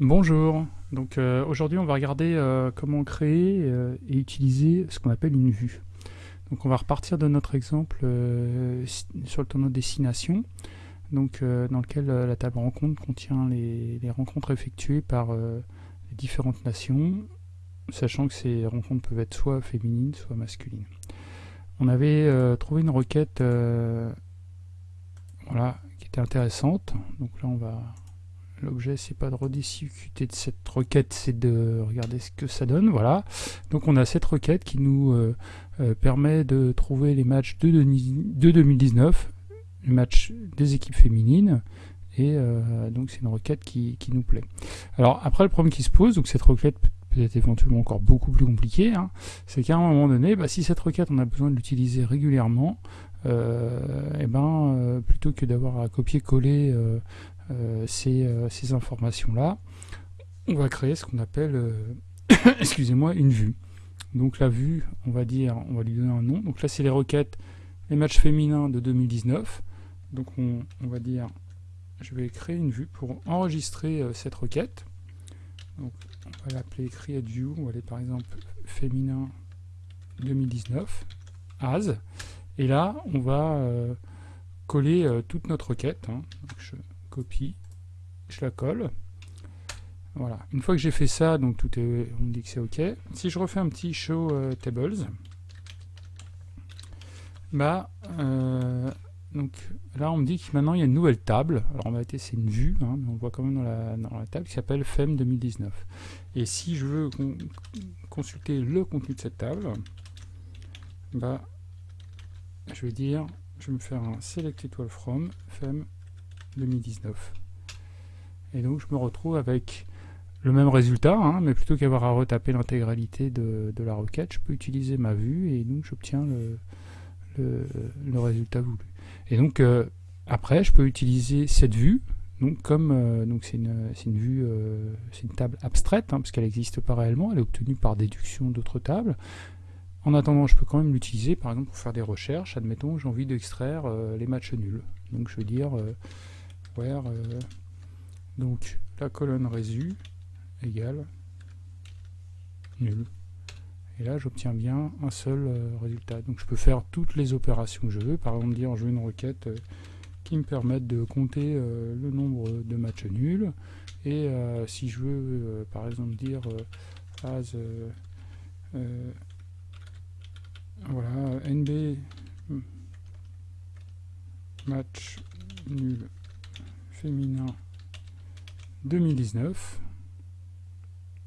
Bonjour, donc euh, aujourd'hui on va regarder euh, comment créer euh, et utiliser ce qu'on appelle une vue. Donc on va repartir de notre exemple sur le tonneau destination, donc, dans lequel la table rencontre contient les, rencontres effectuées par les différentes nations, sachant que ces rencontres peuvent être soit féminines, soit masculines. On avait trouvé une requête voilà, qui était intéressante, donc là on va L'objet, c'est pas de rediscuter de cette requête, c'est de regarder ce que ça donne. Voilà. Donc on a cette requête qui nous euh, euh, permet de trouver les matchs de, 2019, les matchs des équipes féminines. Et euh, donc c'est une requête qui, nous plaît. Alors après le problème qui se pose, donc cette requête peut être éventuellement encore beaucoup plus compliquée, hein, c'est qu'à un moment donné, bah, si cette requête on a besoin de l'utiliser régulièrement, et eh ben, plutôt que d'avoir à copier-coller euh, euh, ces, informations-là, on va créer ce qu'on appelle, euh, excusez-moi, une vue. Donc la vue, on va dire, on va lui donner un nom. Donc là, c'est les requêtes, les matchs féminins de 2019. Donc on, va dire, je vais créer une vue pour enregistrer cette requête. Donc on va l'appeler create view. On va aller par exemple féminin 2019 as. Et là, on va coller toute notre requête. Hein. Copie, je la colle. Voilà. Une fois que j'ai fait ça, donc tout est, on me dit que c'est OK. Si je refais un petit show euh, tables, bah, euh, donc là on me dit que maintenant il y a une nouvelle table. Alors en réalité c'est une vue, hein, mais on voit quand même dans la, dans la table qui s'appelle FEM 2019. Et si je veux consulter le contenu de cette table, bah, je vais dire, je vais me faire un select étoile from FEM 2019. Et donc je me retrouve avec le même résultat, hein, mais plutôt qu'avoir à retaper l'intégralité de, la requête, je peux utiliser ma vue et donc j'obtiens le, résultat voulu. Et donc euh, après, je peux utiliser cette vue, donc comme euh, c'est une, une, vue, euh, c'est une table abstraite, hein, parce qu'elle n'existe pas réellement, elle est obtenue par déduction d'autres tables. En attendant, je peux quand même l'utiliser, par exemple, pour faire des recherches. Admettons, j'ai envie d'extraire les matchs nuls. Donc je vais dire euh, donc la colonne résu égale nul. Et là, j'obtiens bien un seul euh, résultat. Donc je peux faire toutes les opérations que je veux. Par exemple, dire je veux une requête euh, qui me permette de compter le nombre de matchs nuls. Et si je veux, par exemple, dire as voilà, nb match nul féminin 2019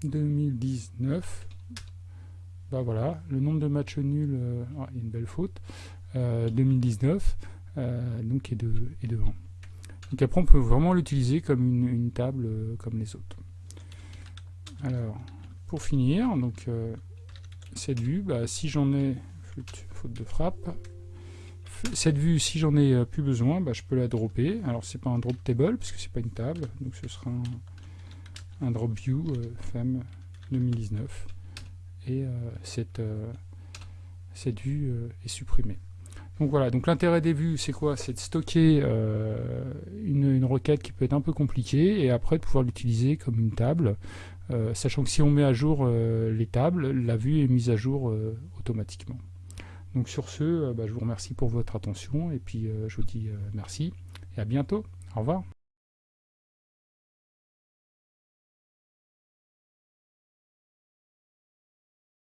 2019 bah voilà le nombre de matchs nuls euh, ah, il y a une belle faute 2019 euh, euh, donc est de, est de 1 donc après on peut vraiment l'utiliser comme une, table comme les autres. Alors pour finir donc cette vue bah, si j'en ai faute de frappe cette vue, si j'en ai euh, plus besoin, bah, je peux la dropper. Alors c'est pas un drop table, puisque c'est pas une table, donc ce sera un, drop view euh, FEM 2019. Et euh, cette, cette vue est supprimée. Donc voilà, donc l'intérêt des vues, c'est quoi? C'est de stocker une, requête qui peut être un peu compliquée, et après de pouvoir l'utiliser comme une table, sachant que si on met à jour les tables, la vue est mise à jour automatiquement. Donc sur ce, euh, bah, je vous remercie pour votre attention et puis euh, je vous dis euh, merci et à bientôt. Au revoir.